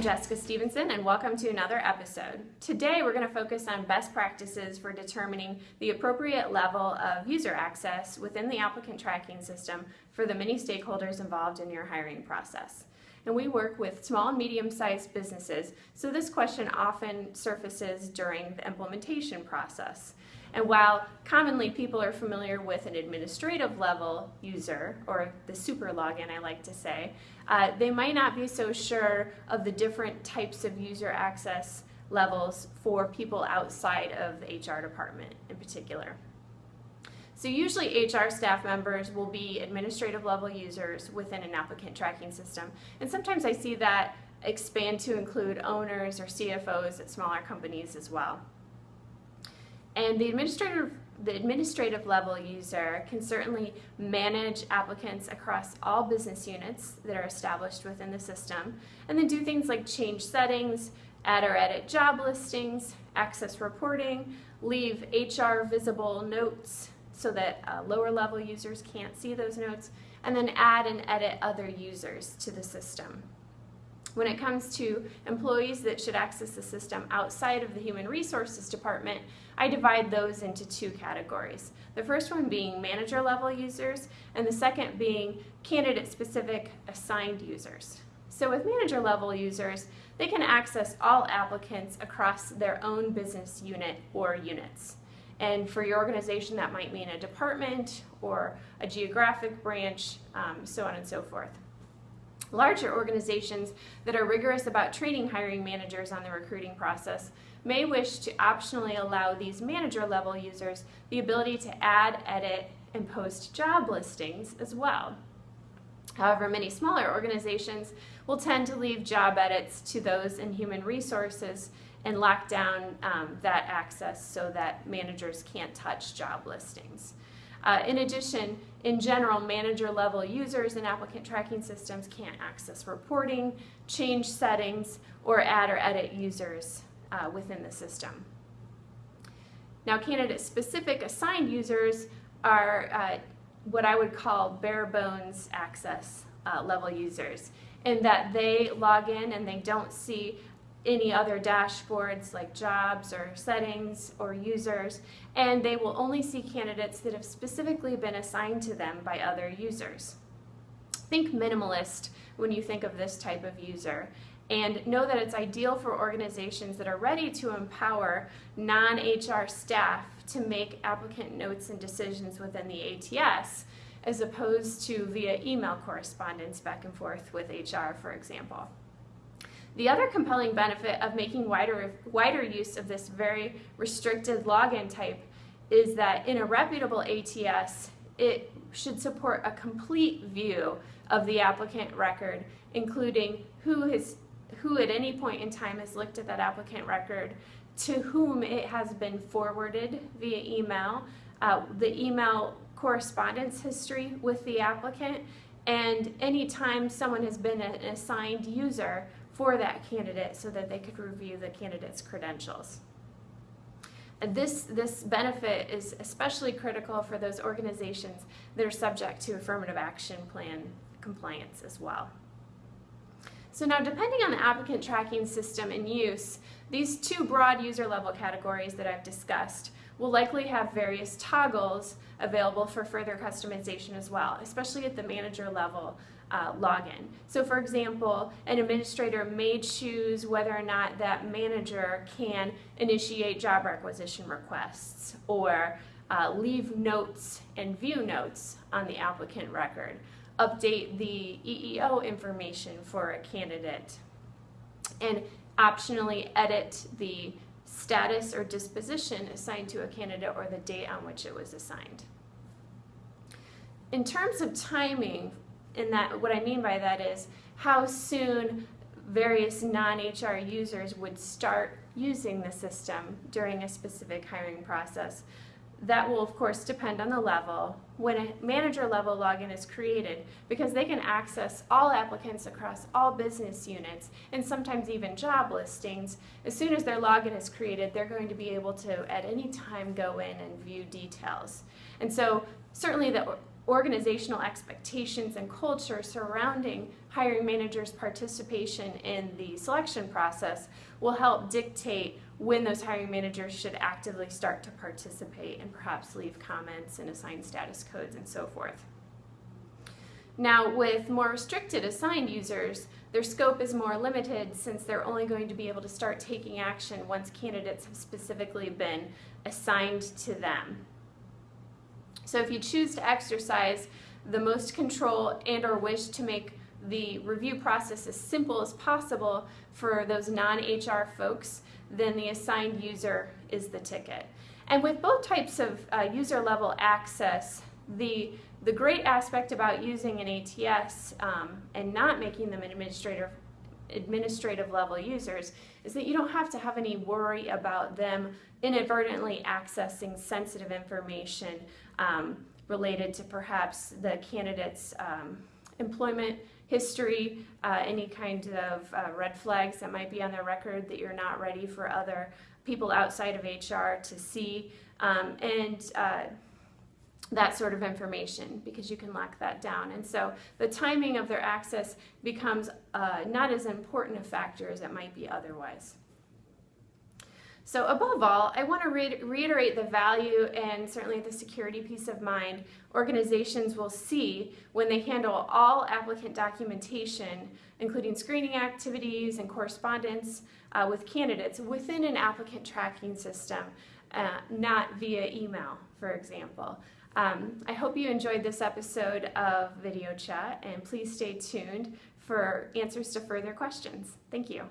Jessica Stevenson and welcome to another episode. Today we're going to focus on best practices for determining the appropriate level of user access within the applicant tracking system for the many stakeholders involved in your hiring process. And we work with small and medium-sized businesses, so this question often surfaces during the implementation process. And while commonly people are familiar with an administrative level user, or the super login I like to say, uh, they might not be so sure of the different types of user access levels for people outside of the HR department in particular. So usually HR staff members will be administrative level users within an applicant tracking system. And sometimes I see that expand to include owners or CFOs at smaller companies as well. And the administrative, the administrative level user can certainly manage applicants across all business units that are established within the system, and then do things like change settings, add or edit job listings, access reporting, leave HR visible notes so that uh, lower level users can't see those notes, and then add and edit other users to the system. When it comes to employees that should access the system outside of the Human Resources Department, I divide those into two categories. The first one being manager level users, and the second being candidate specific assigned users. So with manager level users, they can access all applicants across their own business unit or units. And for your organization, that might mean a department or a geographic branch, um, so on and so forth. Larger organizations that are rigorous about training hiring managers on the recruiting process may wish to optionally allow these manager level users the ability to add, edit, and post job listings as well. However, many smaller organizations will tend to leave job edits to those in human resources and lock down um, that access so that managers can't touch job listings. Uh, in addition, in general, manager level users in applicant tracking systems can't access reporting, change settings, or add or edit users uh, within the system. Now, candidate specific assigned users are uh, what I would call bare bones access uh, level users in that they log in and they don't see any other dashboards like jobs or settings or users, and they will only see candidates that have specifically been assigned to them by other users. Think minimalist when you think of this type of user, and know that it's ideal for organizations that are ready to empower non-HR staff to make applicant notes and decisions within the ATS, as opposed to via email correspondence back and forth with HR, for example. The other compelling benefit of making wider, wider use of this very restricted login type is that in a reputable ATS, it should support a complete view of the applicant record, including who, has, who at any point in time has looked at that applicant record, to whom it has been forwarded via email, uh, the email correspondence history with the applicant, and any time someone has been an assigned user for that candidate so that they could review the candidate's credentials. This, this benefit is especially critical for those organizations that are subject to affirmative action plan compliance as well. So now depending on the applicant tracking system in use, these two broad user level categories that I've discussed will likely have various toggles available for further customization as well, especially at the manager level uh, login. So for example, an administrator may choose whether or not that manager can initiate job requisition requests or uh, leave notes and view notes on the applicant record, update the EEO information for a candidate, and optionally edit the status or disposition assigned to a candidate or the date on which it was assigned. In terms of timing and that what I mean by that is how soon various non-HR users would start using the system during a specific hiring process. That will of course depend on the level. When a manager level login is created, because they can access all applicants across all business units and sometimes even job listings, as soon as their login is created, they're going to be able to at any time go in and view details. And so certainly the organizational expectations and culture surrounding hiring managers' participation in the selection process will help dictate when those hiring managers should actively start to participate and perhaps leave comments and assign status codes and so forth. Now, with more restricted assigned users, their scope is more limited since they're only going to be able to start taking action once candidates have specifically been assigned to them. So if you choose to exercise the most control and or wish to make the review process as simple as possible for those non-HR folks, then the assigned user is the ticket. And with both types of uh, user level access, the, the great aspect about using an ATS um, and not making them administrative, administrative level users is that you don't have to have any worry about them inadvertently accessing sensitive information um, related to perhaps the candidate's um, employment history, uh, any kind of uh, red flags that might be on their record that you're not ready for other people outside of HR to see, um, and uh, that sort of information because you can lock that down. And so the timing of their access becomes uh, not as important a factor as it might be otherwise. So above all, I want to re reiterate the value and certainly the security peace of mind organizations will see when they handle all applicant documentation, including screening activities and correspondence uh, with candidates within an applicant tracking system, uh, not via email, for example. Um, I hope you enjoyed this episode of Video Chat, and please stay tuned for answers to further questions. Thank you.